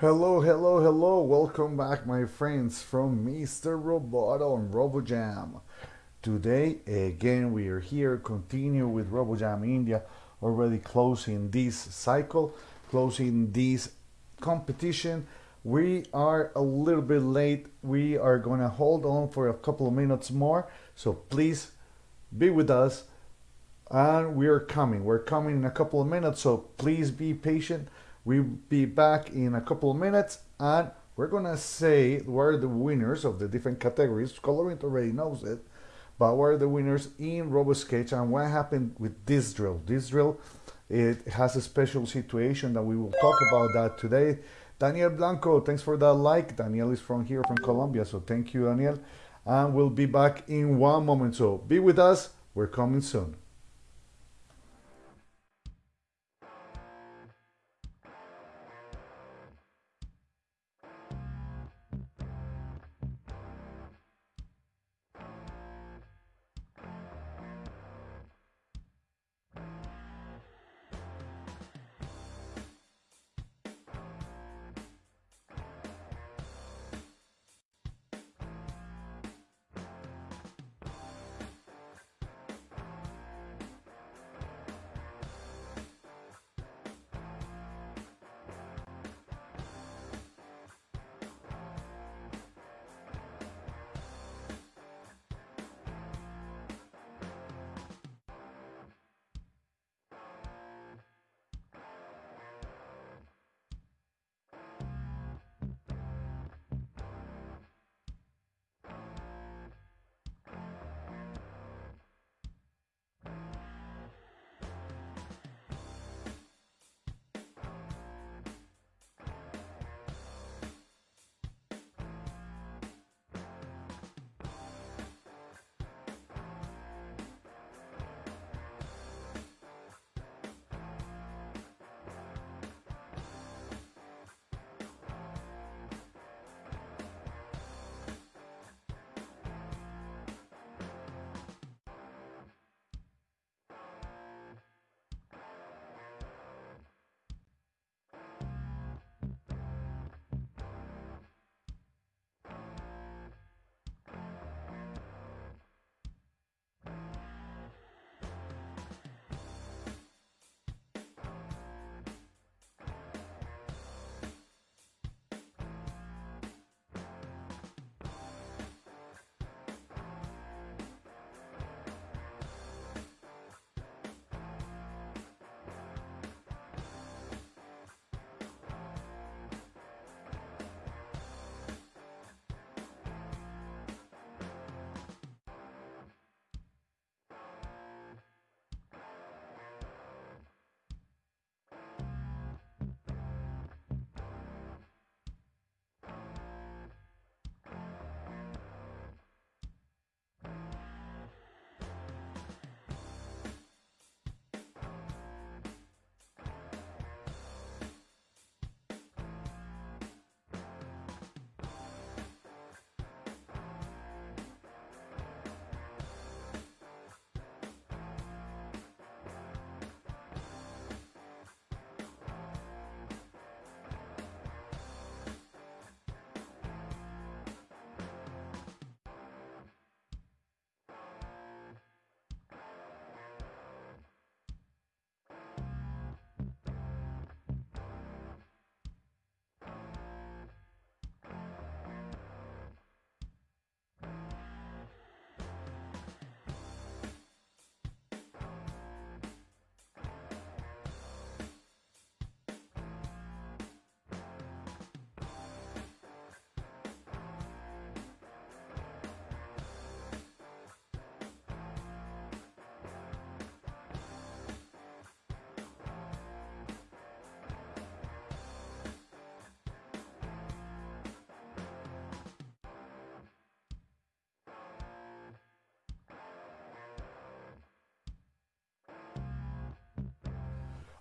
Hello, hello, hello. Welcome back, my friends, from Mr. Roboto and RoboJam. Today, again, we are here, continue with RoboJam India, already closing this cycle, closing this competition. We are a little bit late. We are going to hold on for a couple of minutes more. So please be with us. And we are coming. We're coming in a couple of minutes. So please be patient. We'll be back in a couple of minutes and we're gonna say where the winners of the different categories. Colorant already knows it, but where the winners in RoboSketch and what happened with this drill. This drill, it has a special situation that we will talk about that today. Daniel Blanco, thanks for that like. Daniel is from here, from Colombia, so thank you, Daniel. And we'll be back in one moment. So be with us. We're coming soon.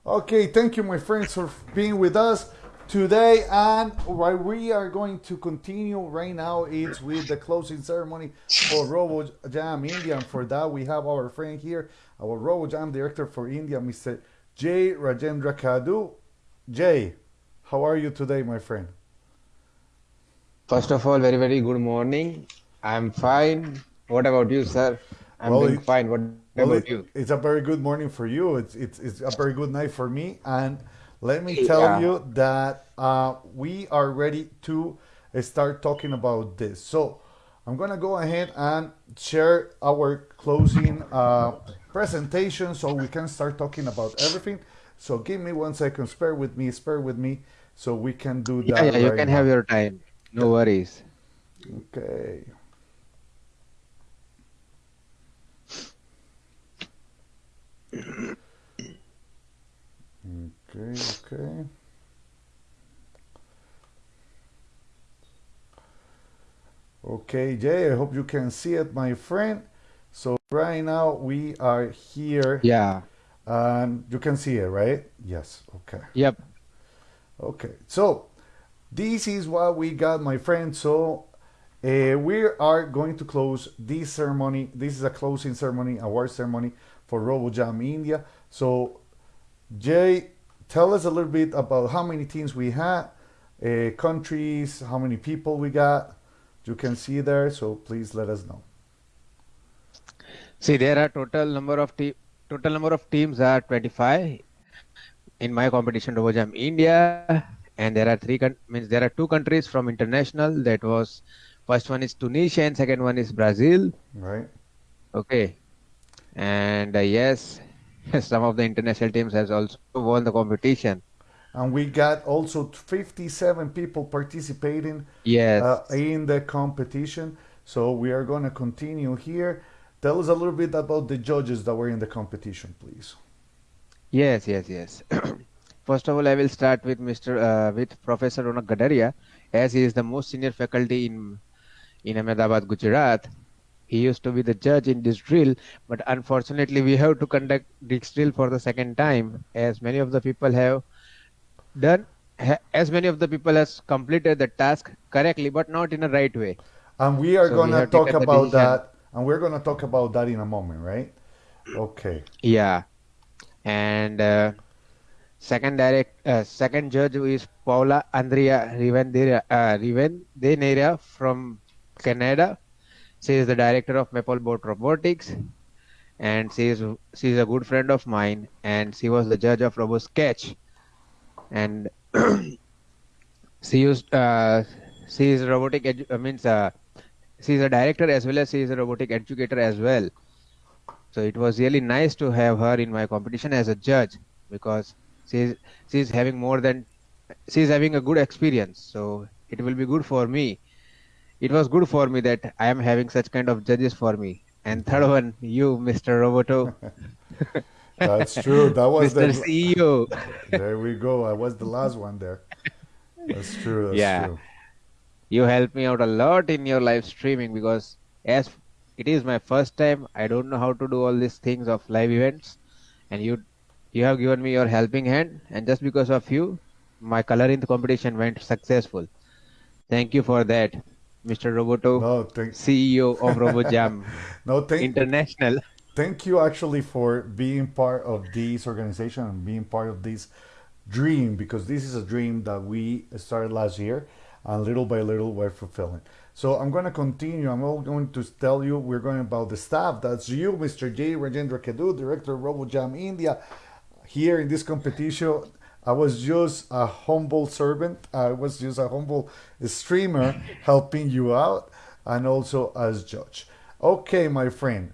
Okay, thank you, my friends, for being with us today. And what we are going to continue right now is with the closing ceremony for Robo Jam India. And for that, we have our friend here, our Robo Jam director for India, Mr. Jay Rajendra Kadu. Jay, How are you today, my friend? First of all, very, very good morning. I'm fine. What about you, sir? I'm Well, doing fine. What well, it, you? it's a very good morning for you. It's, it's it's a very good night for me. And let me tell Yeah. you that uh, we are ready to start talking about this. So I'm gonna go ahead and share our closing uh, presentation so we can start talking about everything. So give me one second. Spare with me. Spare with me. So we can do that yeah, you right can have your time. No worries. Okay. Okay. Okay. Okay, Jay, I hope you can see it, my friend. So right now we are here Yeah. and you can see it, right? Yes, okay. Yep. Okay. So this is what we got, my friend. So uh, we are going to close this ceremony. This is a closing ceremony, award ceremony for RoboJam India. So Jay, tell us a little bit about how many teams we had, uh, countries, how many people we got. You can see there, so please let us know. See, there are total number of team total number of teams are 25 in my competition RoboJam India, and there are three means there are two countries from international. That was first one is Tunisia and second one is Brazil. Right? Okay, and uh, yes, some of the international teams has also won the competition. And we got also 57 people participating uh, in the competition. So we are going to continue here. Tell us a little bit about the judges that were in the competition, please. Yes, yes, yes. First of all, I will start with Mr. Uh, with Professor Ronak Gadaria, as he is the most senior faculty in in Ahmedabad, Gujarat. He used to be the judge in this drill, but unfortunately, we have to conduct this drill for the second time, as many of the people have done, as many of the people has completed the task correctly, but not in a right way. And we are So going to talk about that. And we're going to talk about that in a moment, right? Okay. Yeah, and uh, second direct, uh, second judge is Paula Andrea Rivendera, uh, from Canada. She is the director of MapleBot Robotics, and she is she is a good friend of mine, and she was the judge of RoboSketch, and she used uh, she is robotic edu- uh, means uh, she is a director as well as she is a robotic educator as well. So it was really nice to have her in my competition as a judge because she's she's having more than she's having a good experience. So it will be good for me. It was good for me that I am having such kind of judges for me. And third one, you, Mr. Roboto, That's true. That was Mr. the. CEO. There we go. I was the last one there. That's true. That's Yeah, true. you helped me out a lot in your live streaming because as it is my first time, I don't know how to do all these things of live events, and you you have given me your helping hand, and just because of you, my color in the competition went successful. Thank you for that, Mr. Roboto, No, thank. CEO of RoboJam No, thank. International. Thank you actually for being part of this organization and being part of this dream because this is a dream that we started last year and little by little we're fulfilling. So I'm going to continue. I'm all going to tell you we're going about the staff. That's you, Mr. J. Rajendra Kedu, Director of RoboJam India. Here in this competition, I was just a humble servant. I was just a humble streamer helping you out and also as judge. Okay, my friend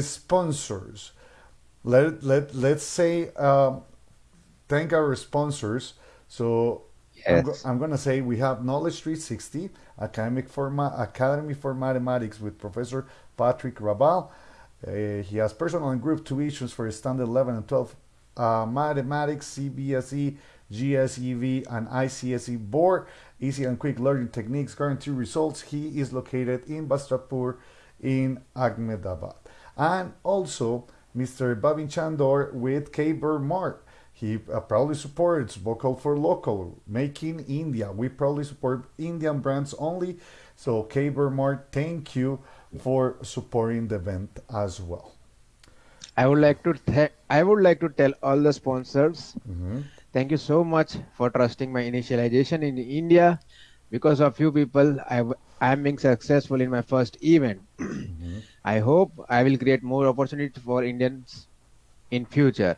sponsors. Let let let's say um, thank our sponsors. So Yes. I'm gonna say we have Knowledge 360 Academic Forma Academy for Mathematics with Professor Patrick Rabal. Uh, he has personal and group tuitions for standard 11 and 12 uh, mathematics, CBSE, GSEB, and ICSE board. Easy and quick learning techniques, guarantee results. He is located in Vastrapur in Ahmedabad. And also Mr. Bhavin Chandor with Kaber Mart. He uh, proudly supports Vocal for Local, Making India. We proudly support Indian brands only. So, Kaber Mart, thank you for supporting the event as well. I would like to th- I would like to tell all the sponsors Mhm. Thank you so much for trusting my initialization in India. Because of you people, I am being successful in my first event. mm-hmm. I hope I will create more opportunities for Indians in future.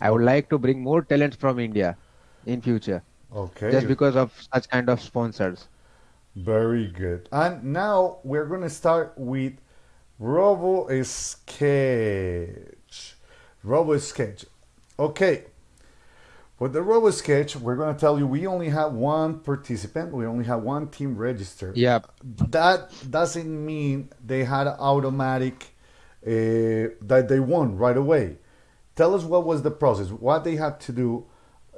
I would like to bring more talents from India in future. Okay. Just because of such kind of sponsors. Very good. And now we're going to start with Robo Sketch. Robo Sketch. Okay. For the Robo Sketch, we're going to tell you we only have one participant. We only have one team registered. Yeah. That doesn't mean they had automatic uh, that they won right away. Tell us what was the process, what they had to do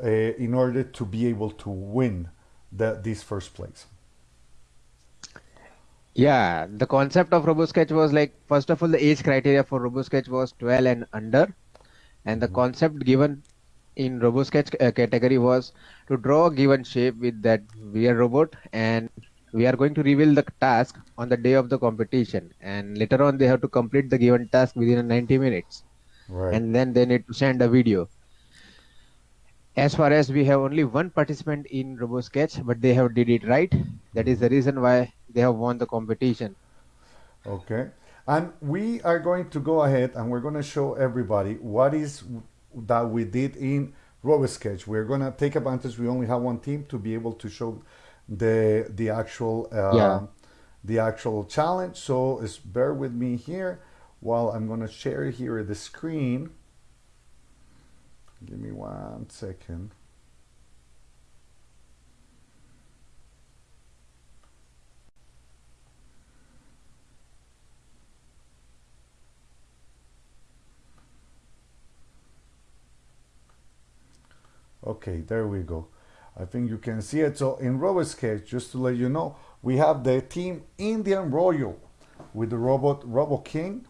uh, in order to be able to win the, this first place. Yeah, the concept of RoboSketch was like first of all the age criteria for RoboSketch was 12 and under, and the mm-hmm. concept given in RoboSketch uh, category was to draw a given shape with that VR robot, and we are going to reveal the task on the day of the competition, and later on they have to complete the given task within 90 minutes, right. and then they need to send a video as far as we have only one participant in RoboSketch, but they have did it right. That is the reason why they have won the competition. Okay. And we are going to go ahead and we're going to show everybody what is that we did in RoboSketch. We're going to take advantage. We only have one team to be able to show the the actual uh, yeah. the actual challenge. So bear with me here while I'm going to share here the screen. Give me one second. Okay, there we go. I think you can see it. So in RoboSketch, just to let you know, we have the team Indian Royal with the robot Robo King.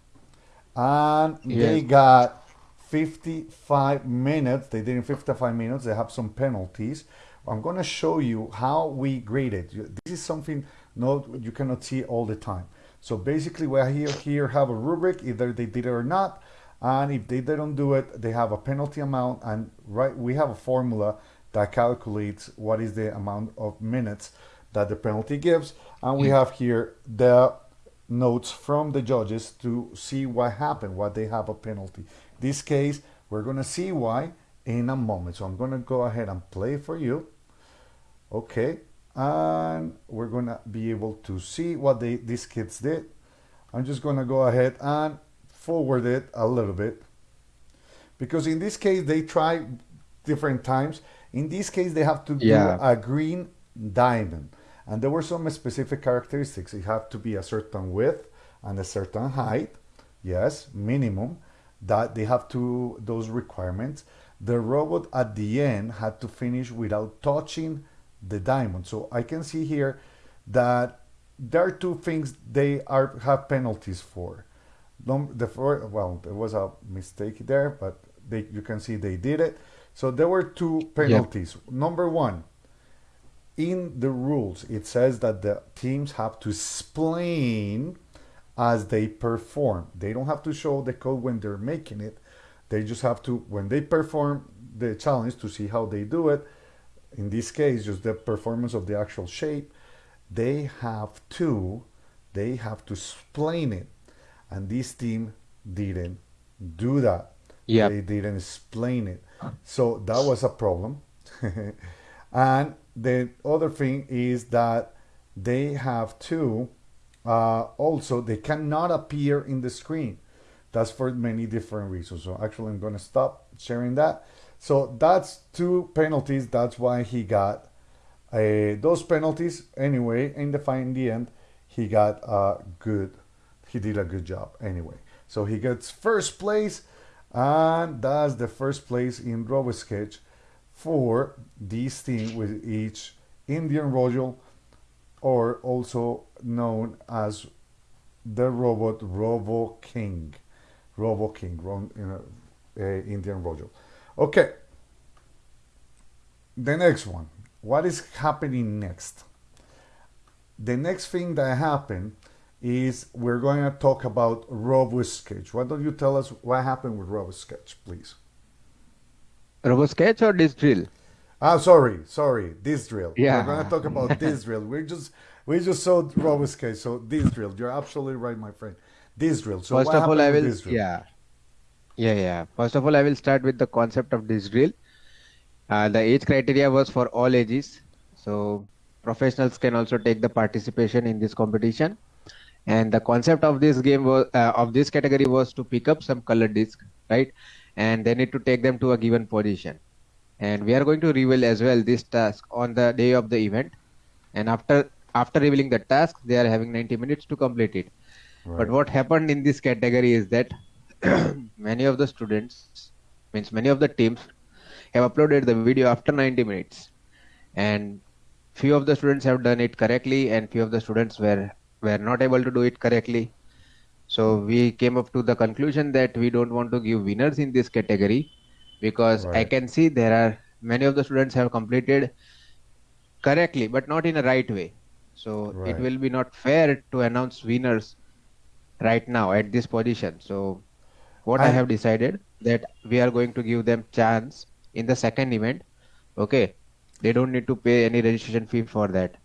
And yes. they got 55 minutes. They did in 55 minutes. They have some penalties. I'm going to show you how we grade it. This is something not you cannot see all the time. So basically, we here here have a rubric. Either they did it or not, and if they don't do it, they have a penalty amount. And right, we have a formula that calculates what is the amount of minutes that the penalty gives, and we mm. have here the notes from the judges to see what happened, what they have a penalty. This case, we're going to see why in a moment. So I'm going to go ahead and play for you. Okay. And we're going to be able to see what they, these kids did. I'm just going to go ahead and forward it a little bit. Because in this case, they try different times. In this case, they have to do a green diamond. And there were some specific characteristics. It had to be a certain width and a certain height. Yes, minimum that they have to those requirements the robot at the end had to finish without touching the diamond so i can see here that there are two things they are have penalties for the for, well there was a mistake there but they you can see they did it so there were two penalties yep. number one in the rules it says that the teams have to explain as they perform. They don't have to show the code when they're making it. They just have to, when they perform the challenge to see how they do it, in this case, just the performance of the actual shape, they have to, they have to explain it. And this team didn't do that. Yeah. They didn't explain it. So that was a problem. and the other thing is that they have to uh, also, they cannot appear in the screen. That's for many different reasons. So actually, I'm going to stop sharing that. So that's two penalties. That's why he got uh, those penalties. Anyway, in the in the end, he got a good. He did a good job anyway. So he gets first place, and that's the first place in RoboSketch for this team with each Indian Royal or also known as the robot Robo King. Robo King, uh, Indian Royal. Okay. The next one. What is happening next? The next thing that happened is we're going to talk about RoboSketch. Why don't you tell us what happened with RoboSketch, please? RoboSketch or this drill? Ah, sorry, sorry. This drill. Yeah. We're gonna talk about this drill. We just we just saw RoboSketch, so this drill. You're absolutely right, my friend. This drill. So First of all, I will yeah yeah yeah. First of all, I will start with the concept of this drill. Uh, the age criteria was for all ages, so professionals can also take the participation in this competition. And the concept of this game was uh, of this category was to pick up some colored disc, right? And they need to take them to a given position. And we are going to reveal as well this task on the day of the event. And after after revealing the task, they are having 90 minutes to complete it. But what happened in this category is that many of the students, means many of the teams, have uploaded the video after 90 minutes, and few of the students have done it correctly, and few of the students were were not able to do it correctly. So we came up to the conclusion that we don't want to give winners in this category because I can see there are many of the students have completed correctly, but not in a right way. So it will be not fair to announce winners right now at this position. So what I And- have decided that we are going to give them chance in the second event. Okay, they don't need to pay any registration fee for that,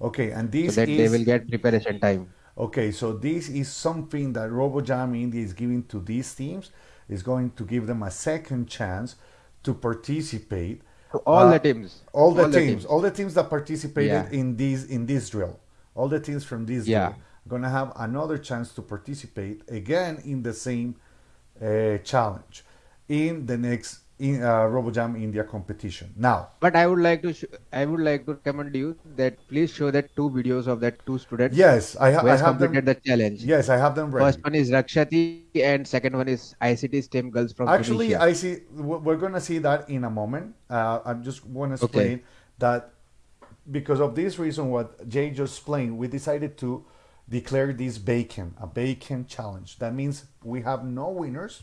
Okay, and so this that they will get preparation time. okay. So this is something that RoboJam India is giving to these teams. Is going to give them a second chance to participate. All Uh, the teams, all the teams, all the teams that participated Yeah. in this in this drill, all the teams from this Yeah. drill, gonna have another chance to participate again in the same uh, challenge in the next in uh, RoboJam India competition. Now, But I would like to I would like to recommend you that please show that two videos of that two students yes, I, ha- I have them. completed the challenge. Yes, I have them ready. First one is Rakshati and second one is ICT STEM girls from Actually, Tunisia. I see. We're gonna see that in a moment. Uh, I just want to Okay. explain that because of this reason, what Jay just explained, we decided to declare this bacon a bacon challenge. That means we have no winners,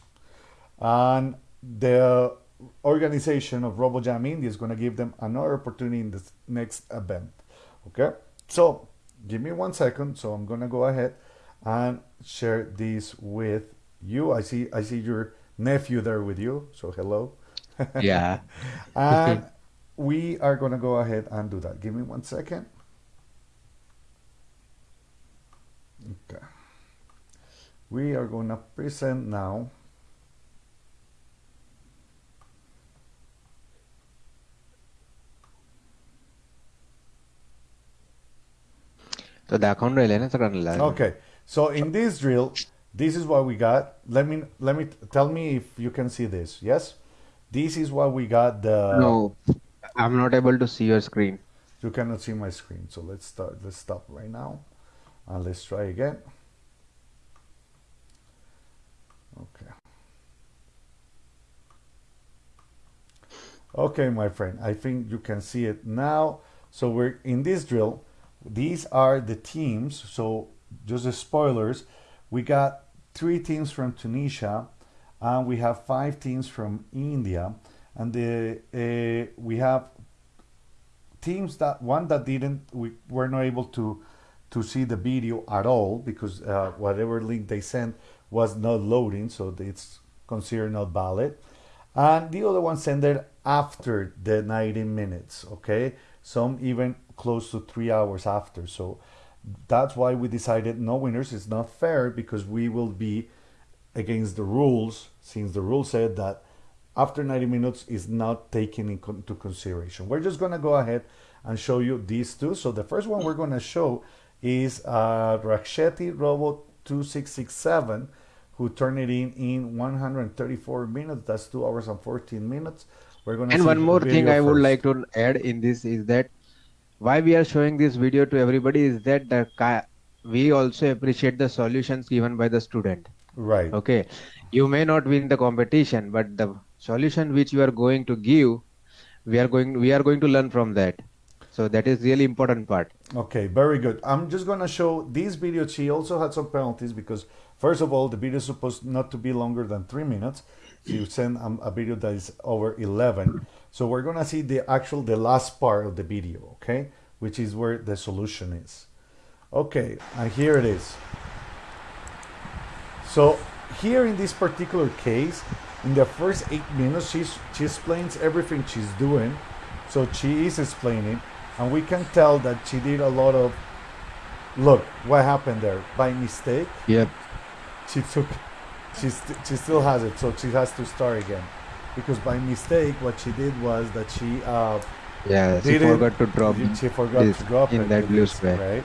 and the organization of RoboJam India is going to give them another opportunity in this next event. Okay, so give me one second. So I'm going to go ahead and share this with you. I see I see your nephew there with you. So hello. yeah. and we are going to go ahead and do that. Give me one second. Okay. We are going to present now. So the account Okay. So in this drill, this is what we got. Let me let me tell me if you can see this. Yes. This is what we got. The no, I'm not able to see your screen. You cannot see my screen. So let's start. Let's stop right now, and let's try again. Okay. Okay, my friend, I think you can see it now. So we're in this drill, these are the teams. So just the spoilers. We got three teams from Tunisia, and we have five teams from India, and the uh, we have teams that one that didn't we were not able to to see the video at all because uh, whatever link they sent was not loading so it's considered not valid and the other one sent it after the 90 minutes okay some even close to three hours after so that's why we decided no winners it's not fair because we will be against the rules since the rule said that after 90 minutes is not taken into consideration. We're just going to go ahead and show you these two. So the first one we're going to show is uh, Raksheti Robo 2667 who turned it in in 134 minutes. That's 2 hours and 14 minutes. We're going to And one more thing I would like to add in this is that why we are showing this video to everybody is that the we also appreciate the solutions given by the student. Right. Okay, you may not win the competition, but the solution which you are going to give, we are going we are going to learn from that. So that is really important part. Okay, very good. I'm just going to show this video. She also had some penalties because, first of all, the video is supposed not to be longer than three minutes. So you send um, a video that is over 11. So we're going to see the actual, the last part of the video, okay? Which is where the solution is. Okay, and here it is. So here in this particular case, in the first eight minutes she's she explains everything she's doing so she is explaining and we can tell that she did a lot of look what happened there by mistake Yep. she took she, st- she still has it so she has to start again because by mistake what she did was that she uh Yeah. She forgot to drop. she forgot to this drop in it, that blue square. right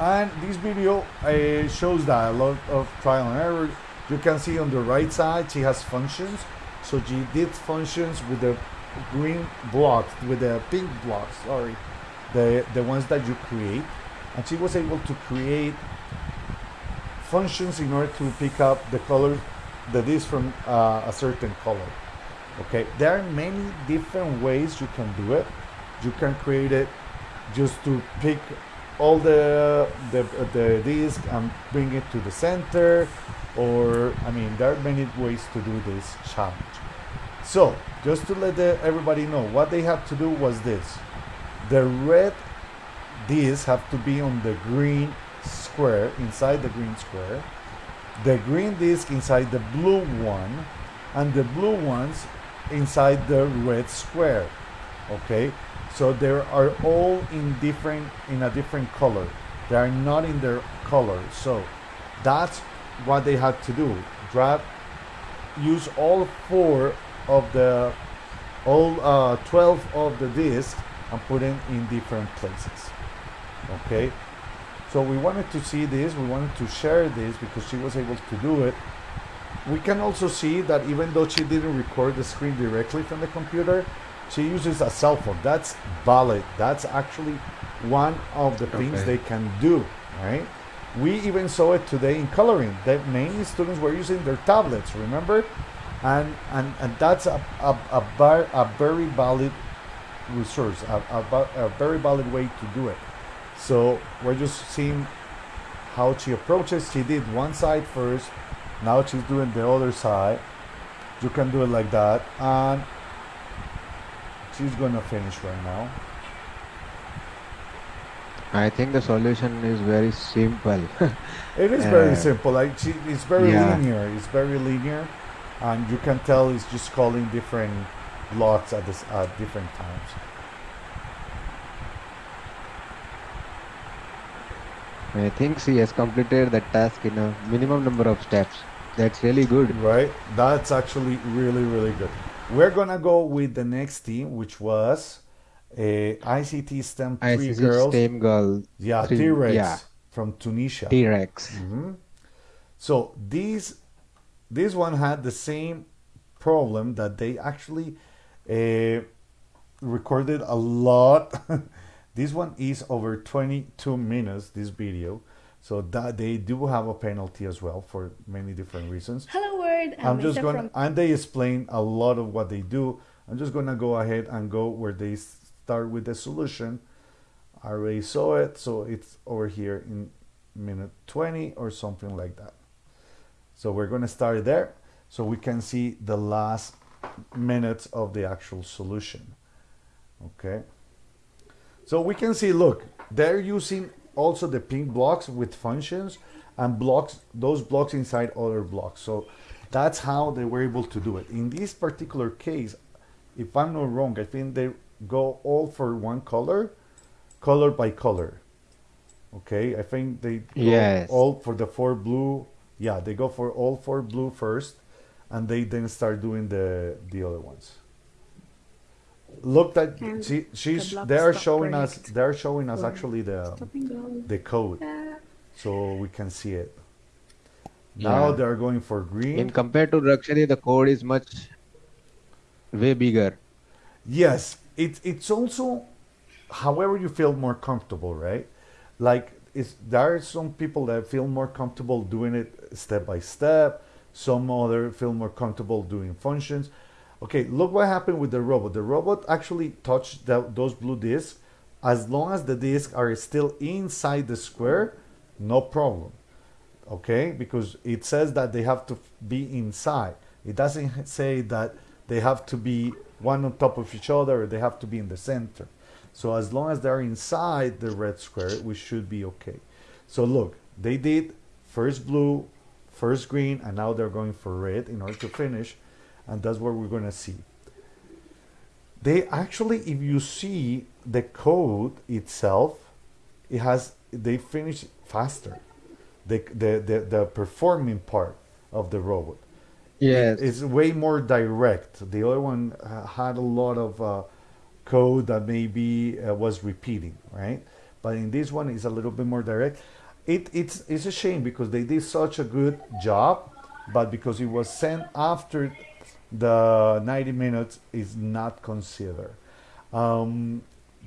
and this video uh, shows that a lot of trial and error you can see on the right side she has functions so she did functions with the green blocks with the pink blocks sorry the the ones that you create and she was able to create functions in order to pick up the color that is from uh, a certain color okay? There are many different ways you can do it. You can create it just to pick all the the, the disc and bring it to the center or i mean there are many ways to do this challenge. So just to let the, everybody know what they have to do was this. The red disc have to be on the green square inside the green square the green disc inside the blue one and the blue ones inside the red square okay? So they are all in different in a different color. They are not in their color. So that's what they had to do. Drag use all four of the all uh, 12 of the disc and put them in different places okay so we wanted to see this we wanted to share this because she was able to do it. We can also see that even though she didn't record the screen directly from the computer she uses a cell phone. That's valid. That's actually one of the things Okay. they can do right? We even saw it today in coloring. That many students were using their tablets remember? And and, and that's a, a, a, bar, a very valid resource a, a, a very valid way to do it so we're just seeing how she approaches. She did one side first. Now she's doing the other side. You can do it like that. And she's gonna finish right now. I think the solution is very simple. it is very Uh, simple. Like she, it's very yeah. linear. It's very linear. And you can tell it's just calling different blocks at this at different times I think she has completed the task in a minimum number of steps. That's really good. right that's actually really really good we're gonna go with the next team which was a ict stem I three see girls same girl, yeah t-rex yeah. from tunisia T-Rex. Mhm. So these this one had the same problem that they actually uh, recorded a lot. this one is over 22 minutes. This video, so that they do have a penalty as well for many different reasons. Hello, world. I'm, I'm just gonna from and they explain a lot of what they do. I'm just gonna go ahead and go where they start with the solution. I already saw it, so it's over here in minute 20 or something like that. So we're gonna start there, so we can see the last minutes of the actual solution. Okay. So we can see, look, they're using also the pink blocks with functions and blocks, those blocks inside other blocks. So that's how they were able to do it. In this particular case, if I'm not wrong, I think they go all for one color, color by color. Okay, I think they go Yes. all for the four blue. Yeah, they go for all four blue first, and they then start doing the the other ones. Look that she, she's the they are stop showing us they're showing us Or actually the the code Uh, so we can see it. Now Yeah. they're going for green. In compared to Rakshari, the code is much way bigger. Yes, it's it's also however you feel more comfortable, right? Like it's there are some people that feel more comfortable doing it step by step. Some other feel more comfortable doing functions. Okay, look what happened with the robot. The robot actually touched those blue discs. As long as the discs are still inside the square, no problem. Okay, because it says that they have to be inside. It doesn't say that they have to be one on top of each other or they have to be in the center. So as long as they're inside the red square, we should be okay. So look, they did first blue, first green and now they're going for red in order to finish and that's what we're going to see. They actually if you see the code itself it has they finish faster. The the the, the performing part of the robot. Yes. it's way more direct. The other one uh, had a lot of uh, code that maybe uh, was repeating right? But in this one it's a little bit more direct. It, it's it's a shame because they did such a good job but because it was sent after the 90 minutes is not considered. Um,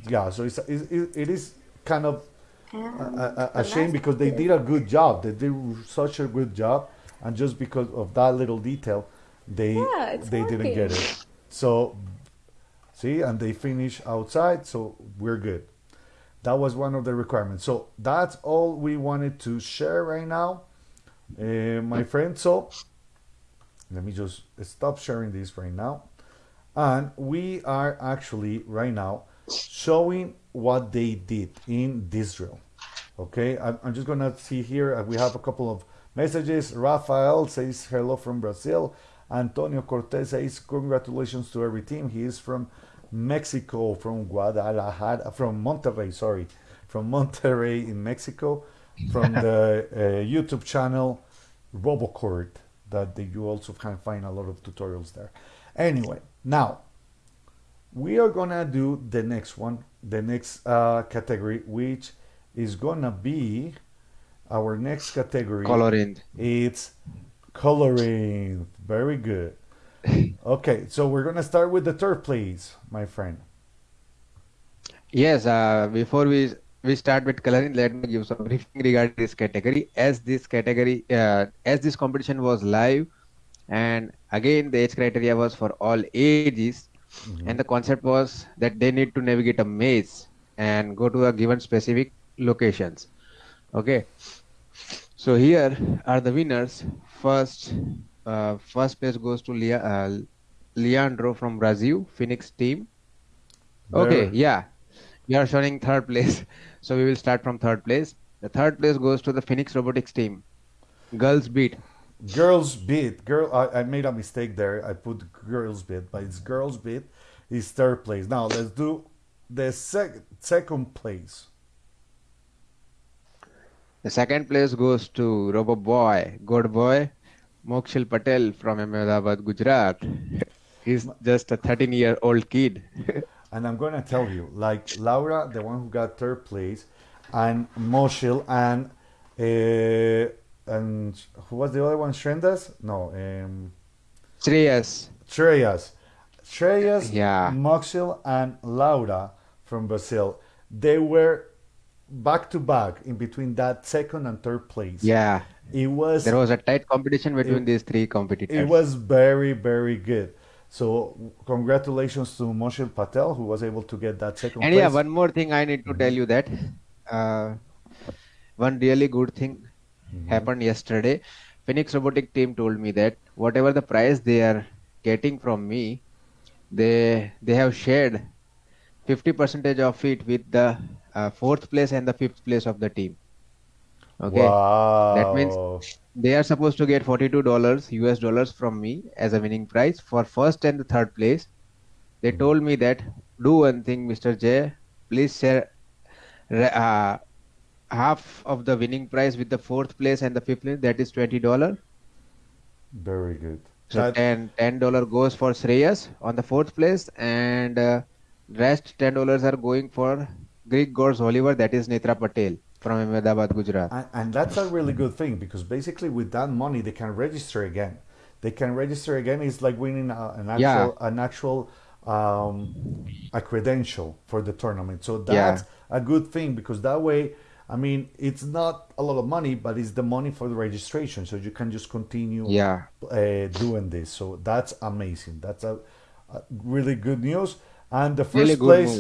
yeah so it's, it, it is kind of a, a, a shame because they did a good job. They did such a good job and just because of that little detail they Yeah, they didn't get it. So see and they finish outside so we're good. That was one of the requirements. So that's all we wanted to share right now uh, my friend. So let me just stop sharing this right now and we are actually right now showing what they did in this Israel. Okay, I'm, I'm just gonna see here. uh, We have a couple of messages. Rafael says hello from Brazil. Antonio Cortez says congratulations to every team. He is from Mexico, from Guadalajara, from Monterrey. Sorry, from Monterrey in Mexico, from the uh, YouTube channel Robocord. That you also can find a lot of tutorials there. Anyway, now we are gonna do the next one, the next uh, category, which is gonna be our next category. Coloring. It's coloring. Very good. Okay, so we're gonna start with the third please, my friend. Yes, uh, before we we start with coloring, let me give some briefing regarding this category. As this category, uh, as this competition was live, and again the age criteria was for all ages, and the concept was that they need to navigate a maze and go to a given specific locations. Okay, so here are the winners. First, uh, first place goes to Lea- uh, Leandro from Brazil, Phoenix team. Okay, yeah. We are showing third place. So we will start from third place. The third place goes to the Phoenix Robotics team. Girls beat. Girls beat. Girl, I, I made a mistake there. I put girls beat, but it's girls beat. Is third place. Now let's do the sec- second place. The second place goes to Robo Boy, good boy, Mokshil Patel from Ahmedabad, Gujarat. He's just a 13 year old kid. And I'm gonna tell you, like Laura, the one who got third place, and Moshil, and uh, and who was the other one? Shrendas? No, um, Shreyas. Shreyas. Shreyas, Yeah. Mokshil, and Laura from Brazil. They were back to back in between that second and third place. Yeah. It was There was a tight competition between It- these three competitors. it was very very good. So congratulations to Moshil Patel who was able to get that second And place. yeah, one more thing I need to tell you that uh, one really good thing happened yesterday. Phoenix Robotic team told me that whatever the prize they are getting from me, they they have shared 50 percentage of it with the uh, fourth place and the fifth place of the team. Okay, Wow. that means they are supposed to get 42 dollars US dollars from me as a winning prize for first and the third place. They told me that do one thing, Mr. J, please share uh, half of the winning prize with the fourth place and the fifth place. That is 20 dollar. very good. So That- 10 10 dollar goes for Shreyas on the fourth place, and uh, rest 10 dollars are going for Greek Gods Oliver. That is Netra Patel from Ahmedabad, Gujarat. And, and that's a really good thing because basically with that money they can register again. They can register again. It's like winning a, an actual Yeah. an actual um, a credential for the tournament. So Yeah. that's a good thing because that way, I mean, it's not a lot of money, but it's the money for the registration. So you can just continue Yeah. uh, doing this. So that's amazing. That's a, a really good news. And the first Really place,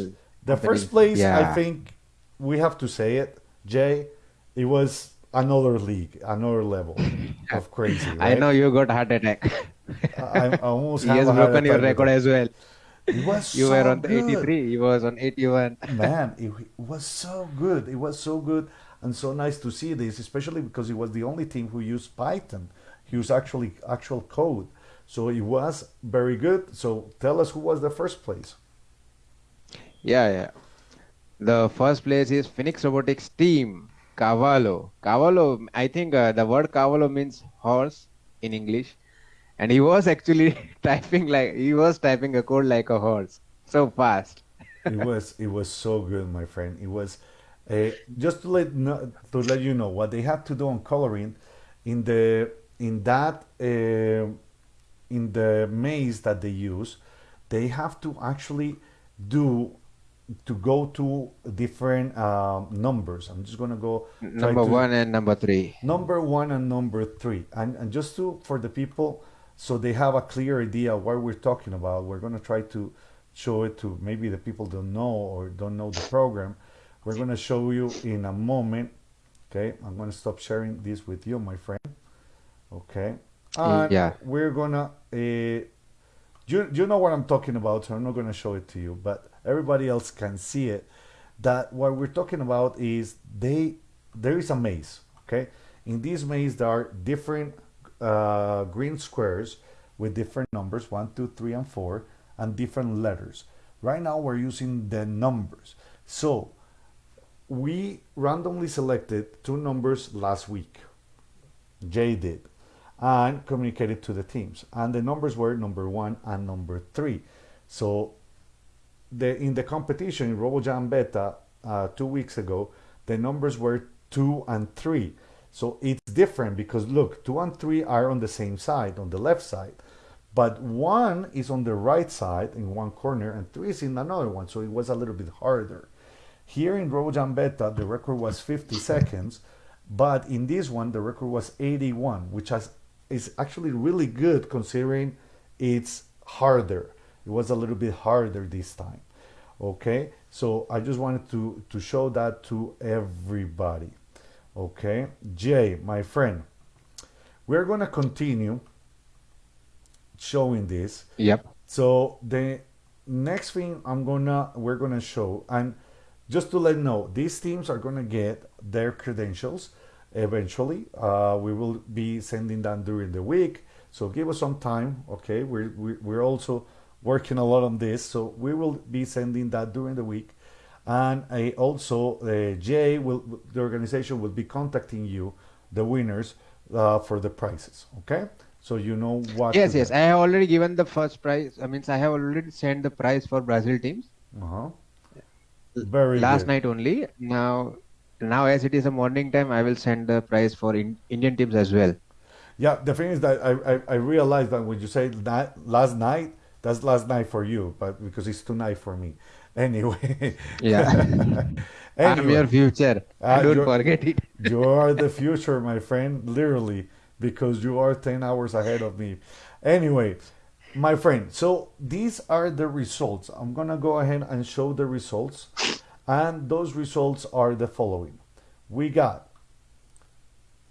the first place, I think we have to say it, Jay. It was another league, another level of crazy. I know you got heart attack. I, I almost he has broken your record as well. It was You so were on the 83. He was on 81. Man, it, it was so good. It was so good and so nice to see this, especially because it was the only team who used Python He was actually actual code. So it was very good. So tell us who was the first place. Yeah, yeah. The first place is Phoenix Robotics team, Cavallo. Cavallo, I think uh, the word Cavallo means horse in English. And he was actually typing like he was typing a code like a horse. So fast. it was it was so good, my friend. It was uh, just to let know, to let you know what they have to do on coloring in the in that uh, in the maze that they use. They have to actually do to go to different um, numbers. I'm just gonna go Number to- one and number three. number one and number three and, and just to for the people so they have a clear idea what we're talking about we're going to try to show it to maybe the people don't know or don't know the program we're going to show you in a moment okay i'm going to stop sharing this with you my friend okay and Yeah. we're gonna uh, you, you know what i'm talking about so i'm not going to show it to you but everybody else can see it that what we're talking about is they there is a maze okay in this maze there are different uh, green squares with different numbers one two three and four and different letters right now we're using the numbers so we randomly selected two numbers last week Jay did, and communicated to the teams. And the numbers were number one and number three. So the in the competition in RoboJam Beta uh, two weeks ago, the numbers were two and three. So it's different because look, two and three are on the same side, on the left side, but one is on the right side in one corner and three is in another one. So it was a little bit harder. Here in RoboJam Beta, the record was 50 seconds, but in this one, the record was 81, which has, is actually really good considering it's harder. It was a little bit harder this time. Okay, so I just wanted to, to show that to everybody. Okay, Jay, my friend, we're going to continue showing this. Yep. So the next thing I'm gonna we're gonna show and just to let you know, these teams are gonna get their credentials eventually. Uh, we will be sending them during the week. So give us some time, okay? We're we- we're also working a lot on this, so we will be sending that during the week. And I also uh, Jay will the organization will be contacting you, the winners, uh, for the prizes. Okay, so you know what. Yes, yes. I have already given the first prize. I mean, I have already sent the prize for Brazil teams Uh-huh. Very last good. night only. Now, now as it is a morning time, I will send the prize for in, Indian teams as well. Yeah, the thing is that I, I, I realized that when you say that last night, that's last night for you, but because it's tonight for me. Anyway. Yeah. I'm your future. Ah, Don't you're- forget it. you are the future, my friend, literally, because you are 10 hours ahead of me. Anyway, my friend, so these are the results. I'm going to go ahead and show the results. And those results are the following. We got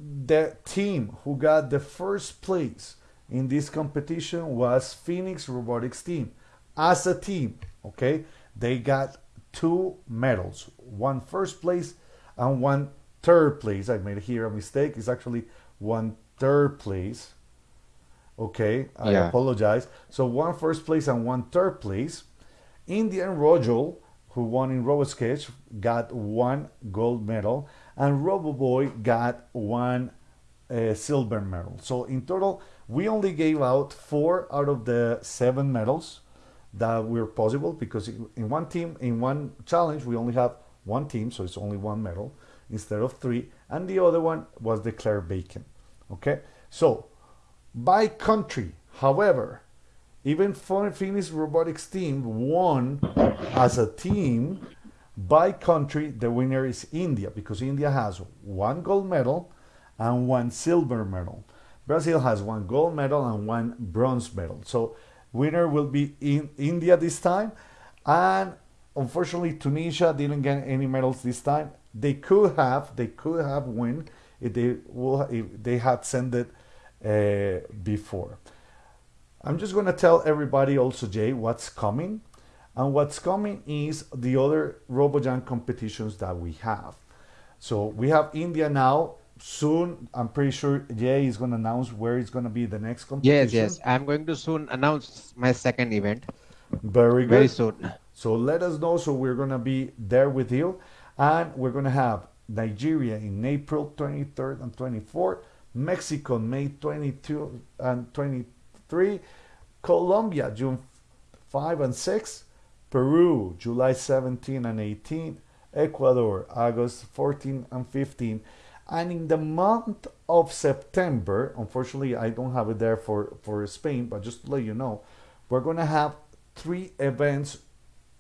the team who got the first place in this competition was Phoenix Robotics team. As a team, okay, they got two medals, one first place and one third place. I made here a mistake. It's actually one third place. Okay, I Yeah. apologize. So one first place and one third place. Indian Rojal, who won in RoboSketch, got one gold medal, and RoboBoy got one uh, silver medal. So in total, we only gave out four out of the seven medals that were possible because in one team, in one challenge, we only have one team, so it's only one medal instead of three, and the other one was declared vacant. Okay, so by country, however, even Phoenix Robotics team won as a team. By country, the winner is India because India has one gold medal and one silver medal. Brazil has one gold medal and one bronze medal. So, winner will be in India this time. And unfortunately, Tunisia didn't get any medals this time. They could have, they could have win if they if they had sent it uh, before. I'm just going to tell everybody also, Jay, what's coming. And what's coming is the other RoboJam competitions that we have. So we have India now soon. I'm pretty sure Jay is gonna announce where it's gonna be the next competition. yes. Yes. I'm going to soon announce my second event. Very Very soon. So let us know. So we're gonna be there with you, and we're gonna have Nigeria in April 23rd and 24th, Mexico May 22 and 23, Colombia June 5 and 6, Peru July 17 and 18, Ecuador August 14 and 15, and in the month of September, unfortunately I don't have it there for for Spain, but just to let you know, we're gonna have three events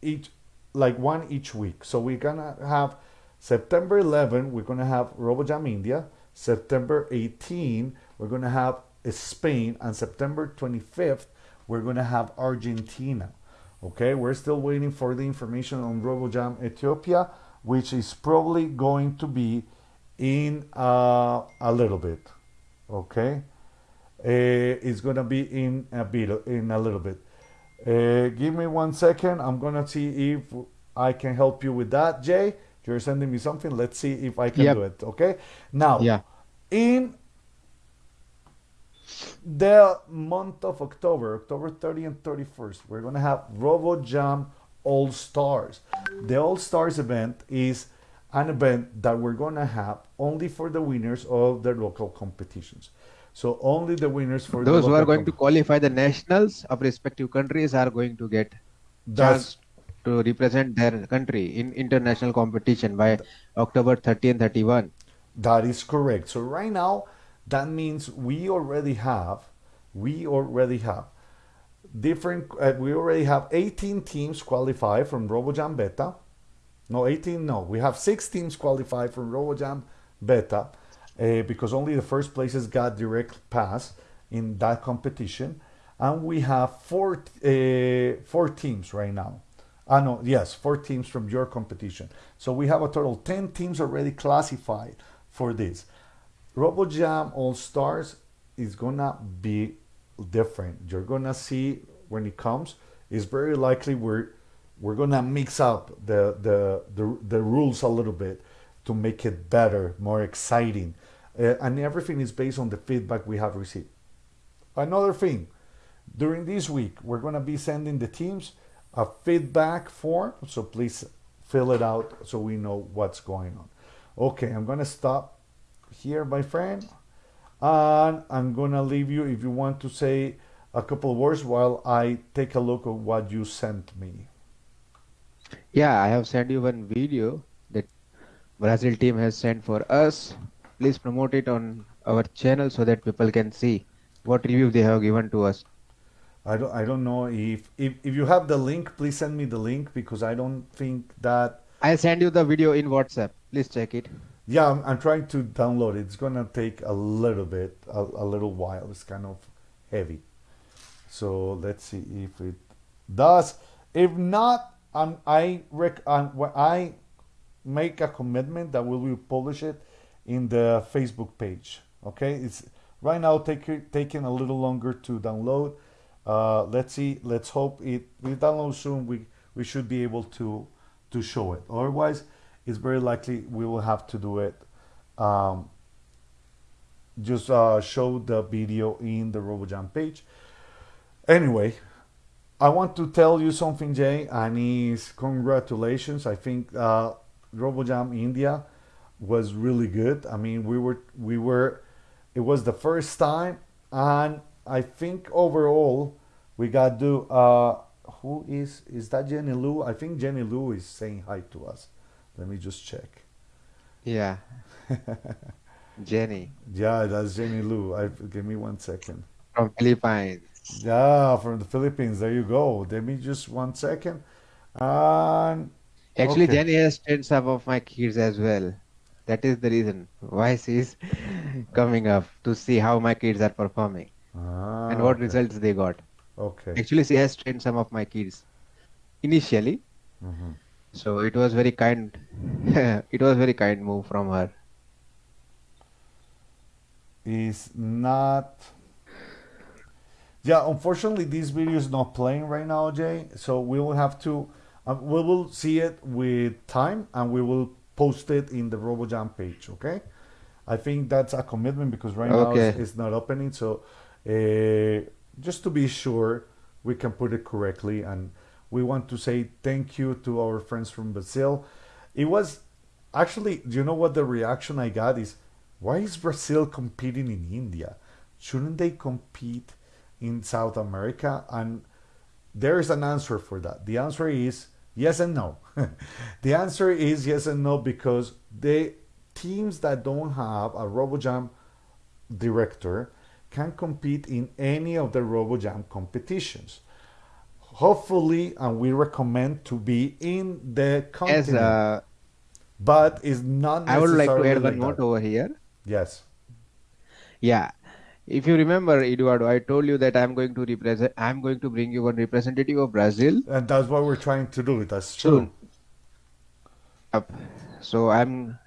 each like one each week. So we're gonna have September 11, we're gonna have RoboJam India. September 18, we're gonna have Spain, and September 25th, we're gonna have Argentina. Okay, we're still waiting for the information on RoboJam Ethiopia, which is probably going to be in uh, a little bit. Okay, uh, it's gonna be in a bit in a little bit. Uh, give me one second. I'm gonna see if I can help you with that, Jay. You're sending me something. Let's see if I can Yep. do it. Okay. Now, Yeah. in the month of October, October 30 and 31st, we're gonna have RoboJam All Stars. The All Stars event is an event that we're gonna have only for the winners of the local competitions. So only the winners for Those who are going to qualify the nationals of respective countries are going to get That's chance to represent their country in international competition by October 30 and 31. That is correct. So right now, that means we already have, we already have different. Uh, we already have 18 teams qualified from RoboJam Beta. No, 18. No, we have six teams qualified from RoboJam Beta uh, because only the first places got direct pass in that competition, and we have four uh, four teams right now. Ah no, yes, four teams from your competition. So we have a total 10 teams already classified for this. RoboJam All Stars is gonna be different. You're gonna see when it comes. It's very likely we're we're gonna mix up the the the, the rules a little bit to make it better, more exciting, uh, and everything is based on the feedback we have received. Another thing, during this week we're gonna be sending the teams a feedback form, so please fill it out so we know what's going on. Okay, I'm gonna stop here, my friend, and I'm gonna leave you if you want to say a couple words while I take a look at what you sent me. Yeah, I have sent you one video that Brazil team has sent for us. Please promote it on our channel so that people can see what review they have given to us. I don't I don't know if if, if you have the link, please send me the link because I don't think that I send you the video in WhatsApp. Please check it. yeah I'm, I'm trying to download it. It's gonna take a little bit a, a little while. It's kind of heavy. So let's see if it does. If not, um, I rec um, I make a commitment that we will publish it in the Facebook page. Okay, it's right now take, taking a little longer to download. Uh, let's see. Let's hope it we download soon. We we should be able to to show it. Otherwise, it's very likely we will have to do it. Um, just uh, show the video in the RoboJam page. Anyway, I want to tell you something, Jay, and is congratulations. I think uh, RoboJam India was really good. I mean, we were we were it was the first time, and I think overall we got to. Uh, who is is that Jenny Lou? I think Jenny Lou is saying hi to us. Let me just check. Yeah, Jenny Yeah, that's Jenny Lou. I give me one second. from Philippines. Yeah, from the Philippines. There you go. Give me just one second. And Actually, Okay. Jenny has trained some of my kids as well. That is the reason why she's coming up to see how my kids are performing ah, and what okay. results they got. Okay. Actually, she has trained some of my kids initially, Mhm. so it was very kind. it was very kind move from her. Is not. Yeah, unfortunately, this video is not playing right now, Jay. So we will have to. Uh, we will see it with time, and we will post it in the RoboJam page. Okay. I think that's a commitment because right now it's, it's not opening. So uh, just to be sure we can put it correctly, and we want to say thank you to our friends from Brazil. It was actually, do you know what the reaction I got is? Why is Brazil competing in India? Shouldn't they compete in South America? And there is an answer for that. The answer is yes and no. the answer is yes and no because the teams that don't have a RoboJam director can compete in any of the RoboJam competitions. Hopefully, and we recommend to be in the Yes, continent, uh, but it's not I would like to add one note over here. Yes, Yeah. If you remember, Eduardo, I told you that I'm going to represent, I'm going to bring you one representative of Brazil and that's what we're trying to do. That's true. So I'm,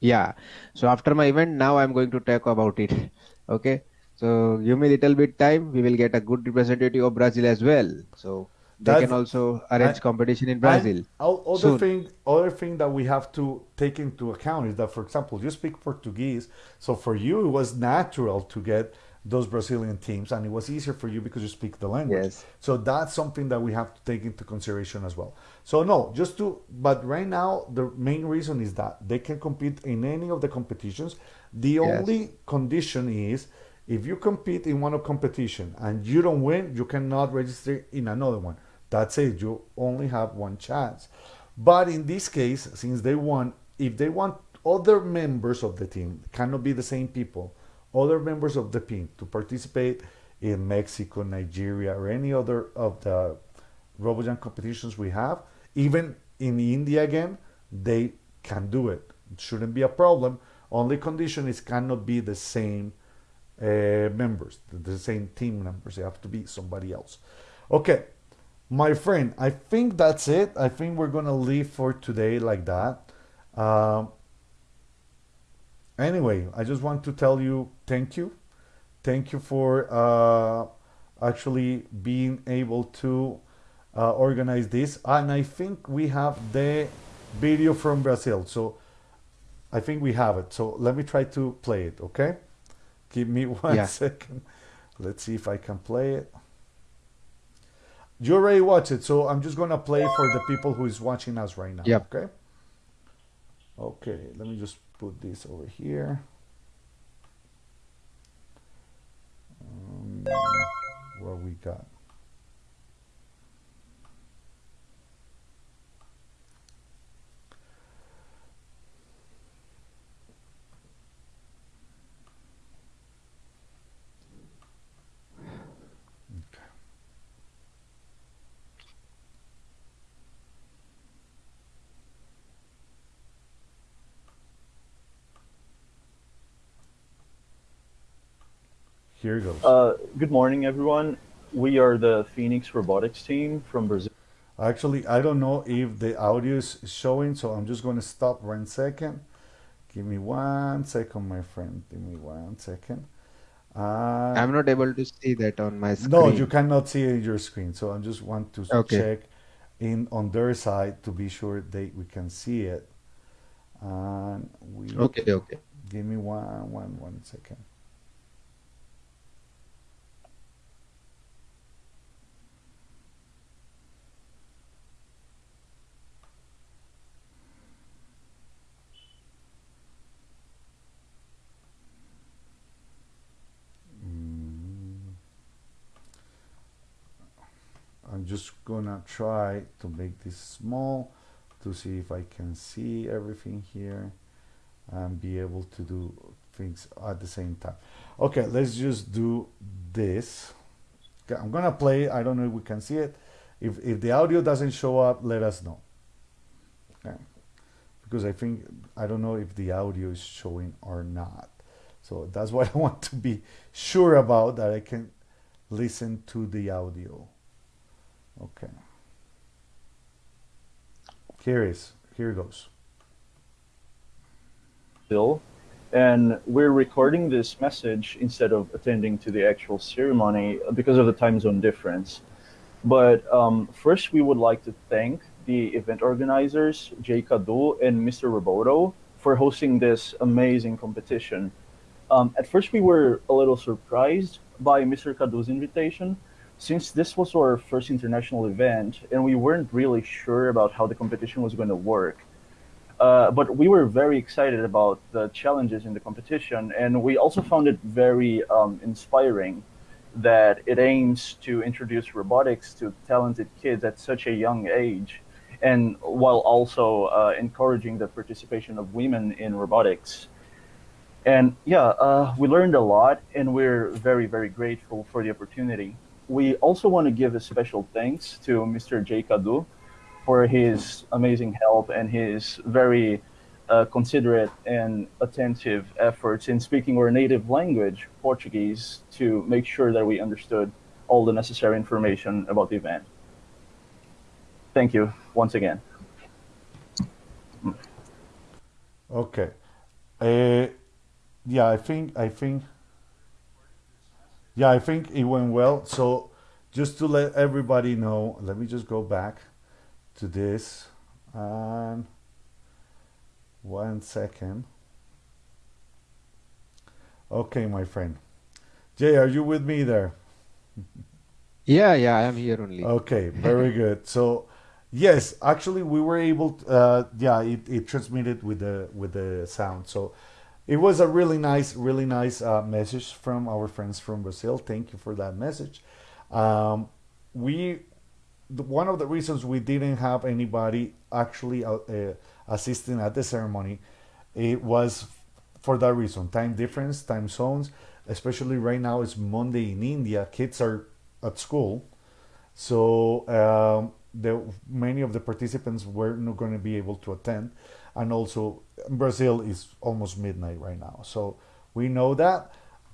yeah. So after my event, now I'm going to talk about it. Okay. So give me a little bit time. We will get a good representative of Brazil as well. So they That's can also and arrange competition in Brazil other soon. thing other thing that we have to take into account is that for example you speak portuguese so for you it was natural to get those brazilian teams and it was easier for you because you speak the language Yes. so that's something that we have to take into consideration as well so no just to but right now the main reason is that they can compete in any of the competitions the Yes. only condition is if you compete in one of competition and you don't win you cannot register in another one that's it you only have one chance but in this case since they won if they want other members of the team cannot be the same people other members of the team to participate in mexico nigeria or any other of the RoboJam competitions we have, even in India again, they can do it. It shouldn't be a problem. Only condition is cannot be the same uh, members, the same team members. They have to be somebody else. Okay, my friend, I think that's it. I think we're gonna leave for today like that. Um, anyway, I just want to tell you thank you. Thank you for uh, actually being able to uh, organize this. And I think we have the video from Brazil. So I think we have it. So let me try to play it, okay? Give me one Yeah. second. Let's see if I can play it. You already watched it, so I'm just gonna play for the people who is watching us right now. Yep. Okay. Okay, let me just put this over here. Um, what we got? Here goes. Uh, good morning, everyone. We are the Phoenix Robotics team from Brazil. Actually, I don't know if the audio is showing, so I'm just going to stop one second. Give me one second, my friend. Give me one second. Uh, I'm not able to see that on my screen. no, you cannot see it in your screen. So I just want to Okay. check in on their side to be sure they we can see it. And we Okay, okay. give me one one one second. Just gonna try to make this small to see if I can see everything here and be able to do things at the same time. Okay, let's just do this. I'm gonna play. I don't know if we can see it. If if the audio doesn't show up, let us know. Okay, because I think I don't know if the audio is showing or not. So that's what I want to be sure about that I can listen to the audio. Okay. Here is here goes. Bill, and we're recording this message instead of attending to the actual ceremony because of the time zone difference. But um, first, we would like to thank the event organizers, Jay Kadu and Mr. Roboto, for hosting this amazing competition. Um, at first, we were a little surprised by Mr. Kadu's invitation, since this was our first international event, and we weren't really sure about how the competition was going to work. Uh, but we were very excited about the challenges in the competition, and we also found it very um, inspiring that it aims to introduce robotics to talented kids at such a young age, and while also uh, encouraging the participation of women in robotics. And yeah, uh, we learned a lot, and we're very, very grateful for the opportunity. We also want to give a special thanks to Mr. Jay Kadu for his amazing help and his very uh, considerate and attentive efforts in speaking our native language, Portuguese, to make sure that we understood all the necessary information about the event. Thank you once again. Okay. Uh, yeah, I think I think yeah, I think it went well. So just to let everybody know, let me just go back to this and one second. Okay, my friend. Jay, are you with me there? Yeah, yeah, I am here only. Okay, very good. So, yes, actually, we were able. To, uh, yeah, it, it transmitted with the with the sound. So, it was a really nice, really nice uh, message from our friends from Brazil. Thank you for that message. Um, we one of the reasons we didn't have anybody actually uh, uh, assisting at the ceremony it was for that reason time difference time zones especially right now it's monday in india kids are at school so um, the, many of the participants were not going to be able to attend and also brazil is almost midnight right now so we know that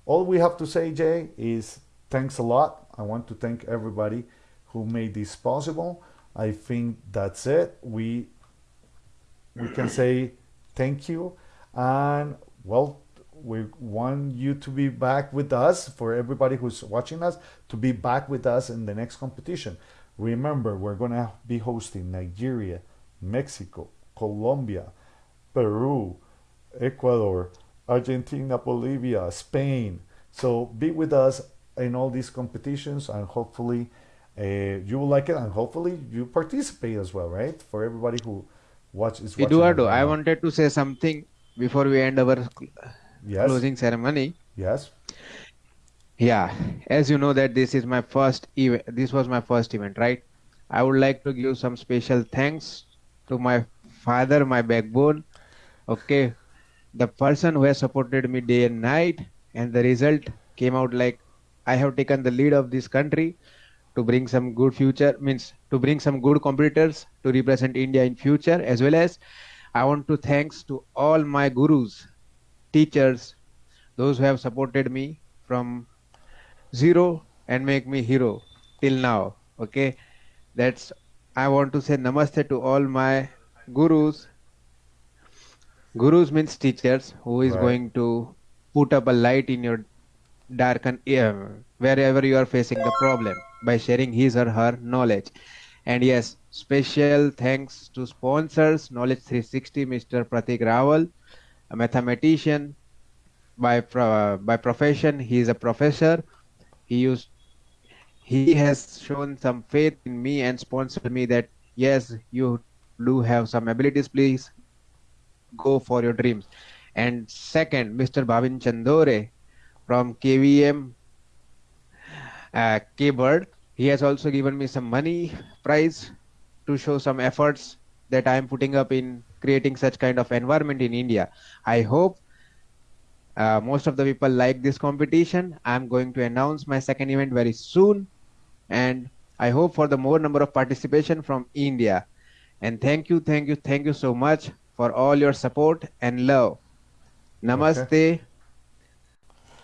all we have to say jay is thanks a lot i want to thank everybody who made this possible. I think that's it. We we can say thank you and well we want you to be back with us for everybody who's watching us to be back with us in the next competition. Remember, we're going to be hosting Nigeria, Mexico, Colombia, Peru, Ecuador, Argentina, Bolivia, Spain. So be with us in all these competitions and hopefully uh, you will like it and hopefully you participate as well right for everybody who watch is watching Eduardo, I wanted to say something before we end our yes closing ceremony. yes Yeah, as you know that this is my first event. This was my first event, right? I would like to give some special thanks to my father, my backbone. Okay, the person who has supported me day and night, and the result came out like I have taken the lead of this country to bring some good future means to bring some good competitors to represent India in future as well as I want to thanks to all my gurus, teachers, those who have supported me from zero and make me hero till now. Okay, that's I want to say namaste to all my gurus. Gurus means teachers who is Right. going to put up a light in your darken uh, wherever you are facing the problem by sharing his or her knowledge and yes special thanks to sponsors knowledge 360 mr pratik rawal a mathematician by pro- by profession he is a professor he used he has shown some faith in me and sponsored me that yes you do have some abilities please go for your dreams and second mr bhavin chandore from kvm uh. He has also given me some money prize to show some efforts that I am putting up in creating such kind of environment in India. I hope uh, most of the people like this competition. I'm going to announce my second event very soon, and I hope for the more number of participation from India. And thank you, thank you, thank you so much for all your support and love. Namaste.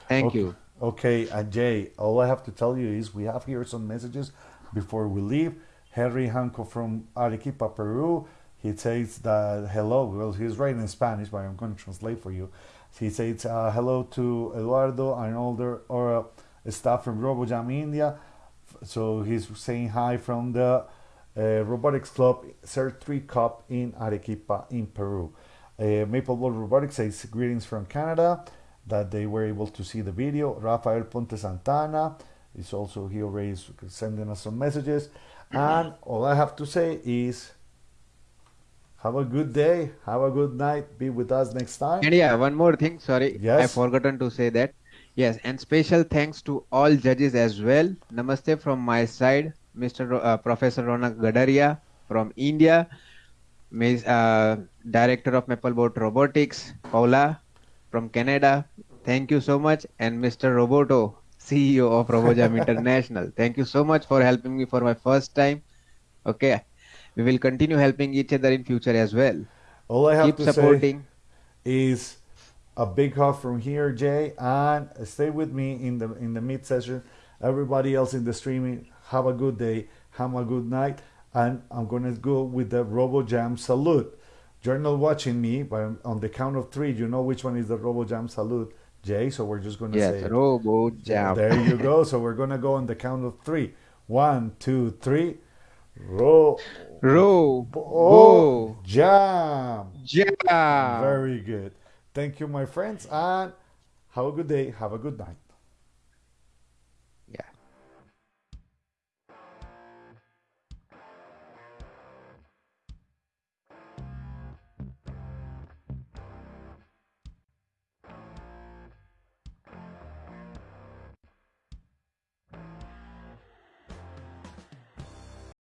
Thank okay. you. Okay, Ajay, all I have to tell you is we have here some messages before we leave. Henry Hanco from Arequipa, Peru. He says that hello. Well, he's writing in Spanish, but I'm going to translate for you. He says uh, hello to Eduardo and all the or, uh, staff from RoboJam India. So he's saying hi from the uh, Robotics Club Cert 3 Cup in Arequipa, in Peru. Uh, Mapleboard Robotics says greetings from Canada, that they were able to see the video. Rafael Ponte Santana is also here already sending us some messages. And all I have to say is have a good day, have a good night, be with us next time. And yeah, one more thing. Sorry, I Yes. forgotten to say that. Yes, and special thanks to all judges as well. Namaste from my side, Mr. Uh, Professor Ronak Gadaria from India, Ms. Uh, Director of Mapleboat Robotics, Paula from Canada. Thank you so much, and Mr. Roboto, CEO of Robojam International. Thank you so much for helping me for my first time. Okay, we will continue helping each other in future as well. All I have Keep to say is a big hug from here, Jay, and stay with me in the in the mid session. Everybody else in the streaming, have a good day, have a good night, and I'm gonna go with the RoboJam salute. You're not watching me, but on the count of three, you know which one is the RoboJam salute, Jay. So we're just gonna Yes, say, it. Robo Jam. there you go. So we're gonna go on the count of three. One, two, three. Ro, oh, jam. Jam. Very good. Thank you, my friends, and have a good day. Have a good night.